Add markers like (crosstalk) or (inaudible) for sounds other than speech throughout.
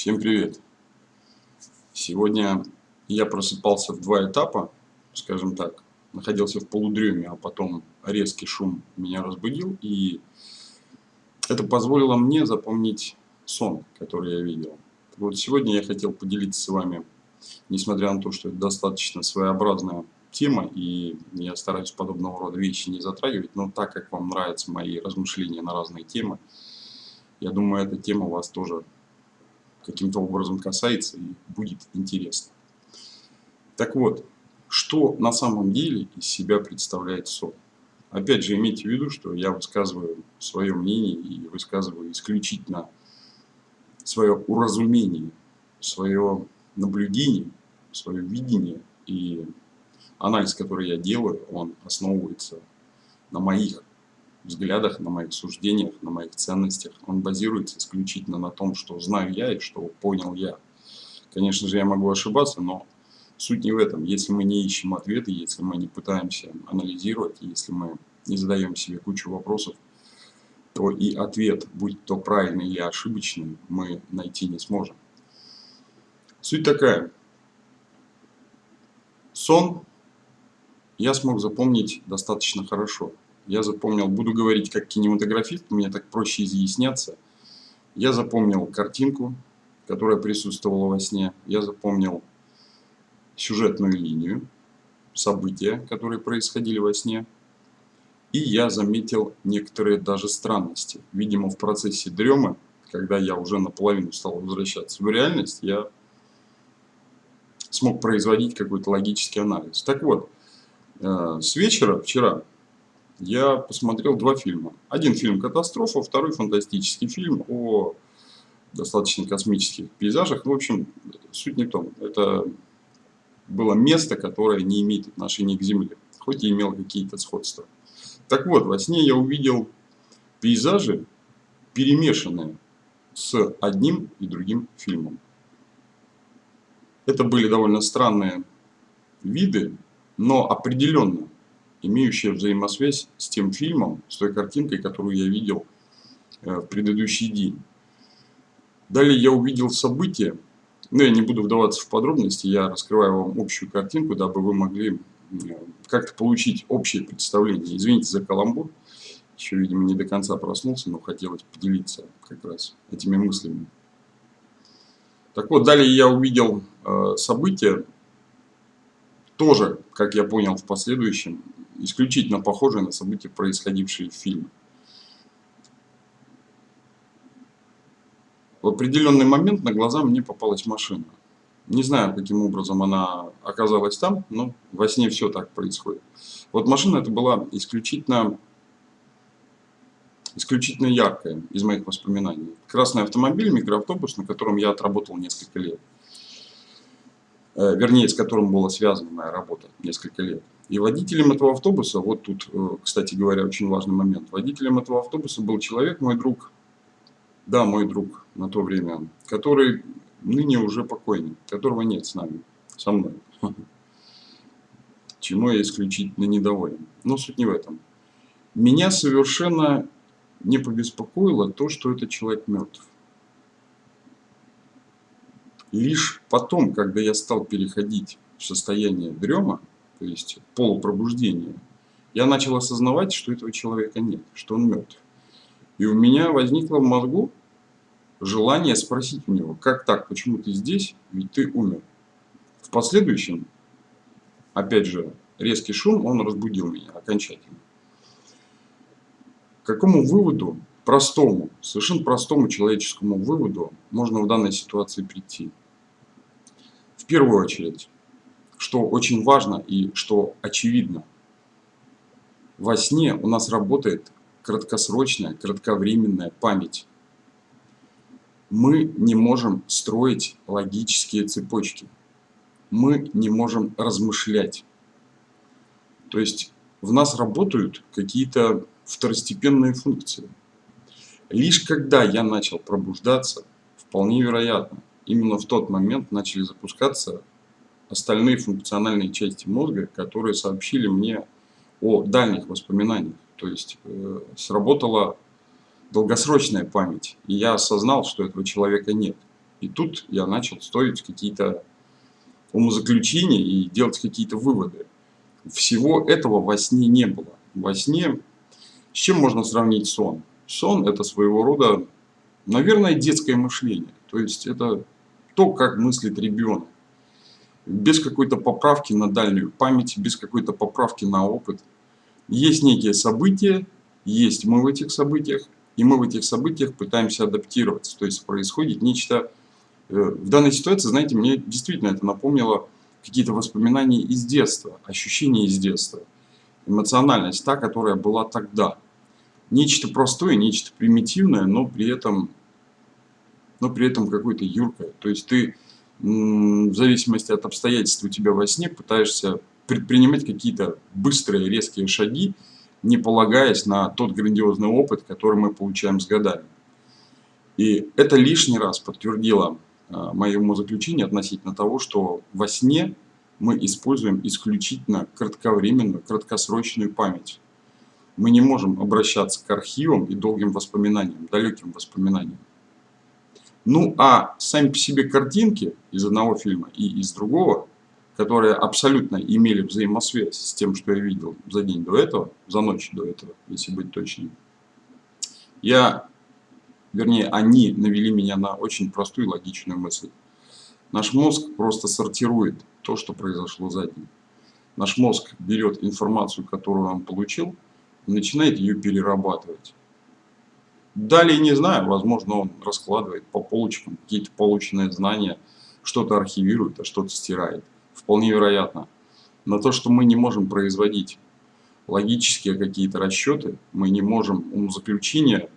Всем привет! Сегодня я просыпался в два этапа, скажем так, находился в полудреме, а потом резкий шум меня разбудил, и это позволило мне запомнить сон, который я видел. Вот сегодня я хотел поделиться с вами, несмотря на то, что это достаточно своеобразная тема, и я стараюсь подобного рода вещи не затрагивать, но так как вам нравятся мои размышления на разные темы, я думаю, эта тема вас тоже каким-то образом касается и будет интересно. Так вот, что на самом деле из себя представляет сон? Опять же, имейте в виду, что я высказываю свое мнение и высказываю исключительно свое уразумение, свое наблюдение, свое видение и анализ, который я делаю, он основывается на моих взглядах, на моих суждениях, на моих ценностях. Он базируется исключительно на том, что знаю я и что понял я. Конечно же, я могу ошибаться, но суть не в этом. Если мы не ищем ответы, если мы не пытаемся анализировать, если мы не задаем себе кучу вопросов, то и ответ, будь то правильный или ошибочный, мы найти не сможем. Суть такая. Сон я смог запомнить достаточно хорошо я запомнил, буду говорить как кинематографист, мне так проще изъясняться. Я запомнил картинку, которая присутствовала во сне. Я запомнил сюжетную линию, события, которые происходили во сне. И я заметил некоторые даже странности. Видимо, в процессе дремы, когда я уже наполовину стал возвращаться в реальность, я смог производить какой-то логический анализ. Так вот, э, с вечера вчера я посмотрел два фильма. Один фильм «Катастрофа», второй фантастический фильм о достаточно космических пейзажах. В общем, суть не в том. Это было место, которое не имеет отношения к Земле, хоть и имело какие-то сходства. Так вот, во сне я увидел пейзажи, перемешанные с одним и другим фильмом. Это были довольно странные виды, но определенно имеющая взаимосвязь с тем фильмом, с той картинкой, которую я видел э, в предыдущий день. Далее я увидел события, но я не буду вдаваться в подробности, я раскрываю вам общую картинку, дабы вы могли э, как-то получить общее представление. Извините за каламбур, еще, видимо, не до конца проснулся, но хотелось поделиться как раз этими мыслями. Так вот, далее я увидел э, события, тоже, как я понял в последующем, исключительно похожие на события, происходившие в фильме. В определенный момент на глаза мне попалась машина. Не знаю, каким образом она оказалась там, но во сне все так происходит. Вот машина это была исключительно, исключительно яркая из моих воспоминаний. Красный автомобиль, микроавтобус, на котором я отработал несколько лет. Э, вернее, с которым была связана моя работа несколько лет. И водителем этого автобуса, вот тут, э, кстати говоря, очень важный момент, водителем этого автобуса был человек, мой друг, да, мой друг на то время, который ныне уже покойный, которого нет с нами, со мной. (laughs) Чему я исключительно недоволен. Но суть не в этом. Меня совершенно не побеспокоило то, что этот человек мертв. Лишь потом, когда я стал переходить в состояние дрема, то есть полупробуждения, я начал осознавать, что этого человека нет, что он мертв. И у меня возникло в мозгу желание спросить у него, как так, почему ты здесь, ведь ты умер. В последующем, опять же, резкий шум, он разбудил меня окончательно. К какому выводу, простому, совершенно простому человеческому выводу можно в данной ситуации прийти? В первую очередь, что очень важно и что очевидно. Во сне у нас работает краткосрочная, кратковременная память. Мы не можем строить логические цепочки. Мы не можем размышлять. То есть в нас работают какие-то второстепенные функции. Лишь когда я начал пробуждаться, вполне вероятно, именно в тот момент начали запускаться остальные функциональные части мозга, которые сообщили мне о дальних воспоминаниях. То есть э, сработала долгосрочная память, и я осознал, что этого человека нет. И тут я начал строить какие-то умозаключения и делать какие-то выводы. Всего этого во сне не было. Во сне с чем можно сравнить сон? Сон – это своего рода, наверное, детское мышление. То есть это то, как мыслит ребенок. Без какой-то поправки на дальнюю память, без какой-то поправки на опыт. Есть некие события, есть мы в этих событиях, и мы в этих событиях пытаемся адаптироваться. То есть происходит нечто... Э, в данной ситуации, знаете, мне действительно это напомнило какие-то воспоминания из детства, ощущения из детства. Эмоциональность, та, которая была тогда. Нечто простое, нечто примитивное, но при этом, но при этом какое-то юркое. То есть ты в зависимости от обстоятельств у тебя во сне пытаешься предпринимать какие-то быстрые, резкие шаги, не полагаясь на тот грандиозный опыт, который мы получаем с годами. И это лишний раз подтвердило а, мое умозаключение относительно того, что во сне мы используем исключительно кратковременную, краткосрочную память. Мы не можем обращаться к архивам и долгим воспоминаниям, далеким воспоминаниям. Ну а сами по себе картинки из одного фильма и из другого которые абсолютно имели взаимосвязь с тем, что я видел за день до этого, за ночь до этого, если быть точнее. Я, вернее, они навели меня на очень простую логичную мысль. Наш мозг просто сортирует то, что произошло за день. Наш мозг берет информацию, которую он получил, и начинает ее перерабатывать. Далее не знаю, возможно, он раскладывает по полочкам какие-то полученные знания, что-то архивирует, а что-то стирает вполне вероятно. Но то, что мы не можем производить логические какие-то расчеты, мы не можем умозаключения,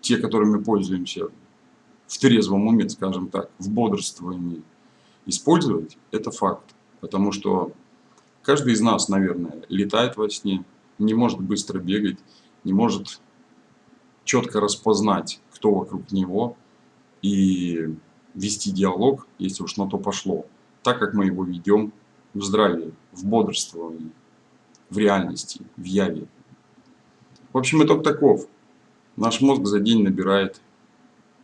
те, которыми пользуемся в трезвом уме, скажем так, в бодрствовании, использовать, это факт. Потому что каждый из нас, наверное, летает во сне, не может быстро бегать, не может четко распознать, кто вокруг него, и вести диалог, если уж на то пошло так, как мы его ведем в здравии, в бодрствовании, в реальности, в яве. В общем, итог таков. Наш мозг за день набирает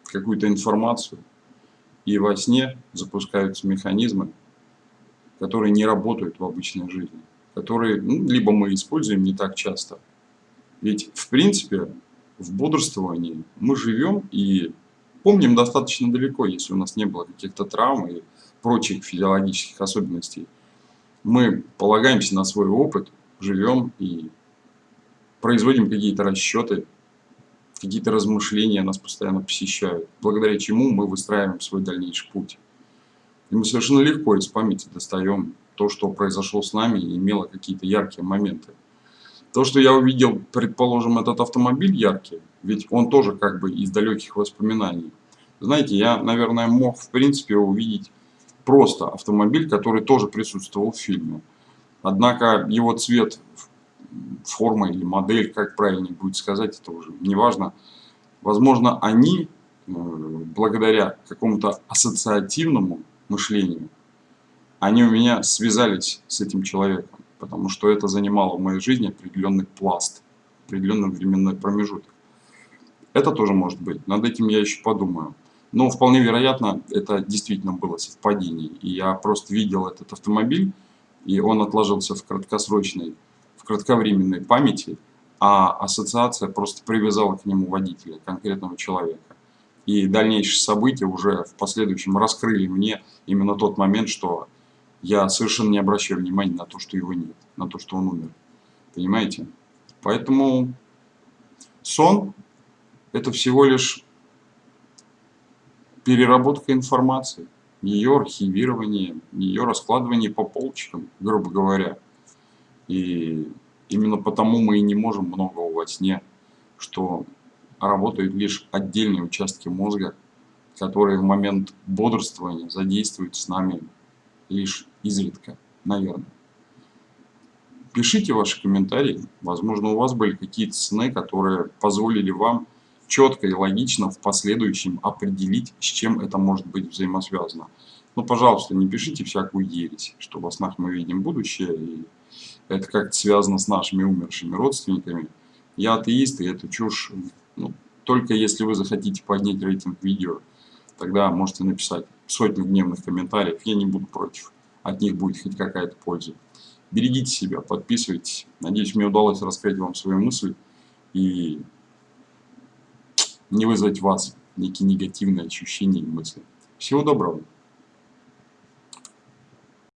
какую-то информацию, и во сне запускаются механизмы, которые не работают в обычной жизни, которые ну, либо мы используем не так часто. Ведь, в принципе, в бодрствовании мы живем и помним достаточно далеко, если у нас не было каких-то травм и прочих физиологических особенностей. Мы полагаемся на свой опыт, живем и производим какие-то расчеты, какие-то размышления нас постоянно посещают, благодаря чему мы выстраиваем свой дальнейший путь. И мы совершенно легко из памяти достаем то, что произошло с нами и имело какие-то яркие моменты. То, что я увидел, предположим, этот автомобиль яркий, ведь он тоже как бы из далеких воспоминаний. Знаете, я, наверное, мог в принципе увидеть просто автомобиль, который тоже присутствовал в фильме. Однако его цвет, форма или модель, как правильнее будет сказать, это уже не важно. Возможно, они, э, благодаря какому-то ассоциативному мышлению, они у меня связались с этим человеком, потому что это занимало в моей жизни определенный пласт, определенный временной промежуток. Это тоже может быть, над этим я еще подумаю. Но вполне вероятно, это действительно было совпадение. И я просто видел этот автомобиль, и он отложился в краткосрочной, в кратковременной памяти, а ассоциация просто привязала к нему водителя, конкретного человека. И дальнейшие события уже в последующем раскрыли мне именно тот момент, что я совершенно не обращаю внимания на то, что его нет, на то, что он умер. Понимаете? Поэтому сон – это всего лишь переработка информации, ее архивирование, ее раскладывание по полочкам, грубо говоря. И именно потому мы и не можем многого во сне, что работают лишь отдельные участки мозга, которые в момент бодрствования задействуют с нами лишь изредка, наверное. Пишите ваши комментарии, возможно у вас были какие-то сны, которые позволили вам четко и логично в последующем определить, с чем это может быть взаимосвязано. Но, ну, пожалуйста, не пишите всякую ересь, что во снах мы видим будущее, и это как-то связано с нашими умершими родственниками. Я атеист, и это чушь. Ну, только если вы захотите поднять рейтинг видео, тогда можете написать сотню гневных комментариев, я не буду против. От них будет хоть какая-то польза. Берегите себя, подписывайтесь. Надеюсь, мне удалось раскрыть вам свои мысли и не вызвать вас некие негативные ощущения и мысли. Всего доброго!